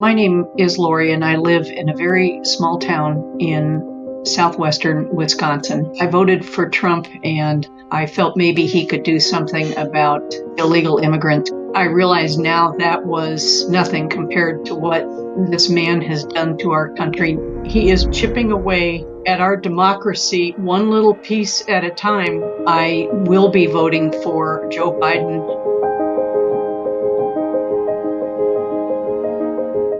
My name is Lori, and I live in a very small town in southwestern Wisconsin. I voted for Trump, and I felt maybe he could do something about illegal immigrants. I realize now that was nothing compared to what this man has done to our country. He is chipping away at our democracy one little piece at a time. I will be voting for Joe Biden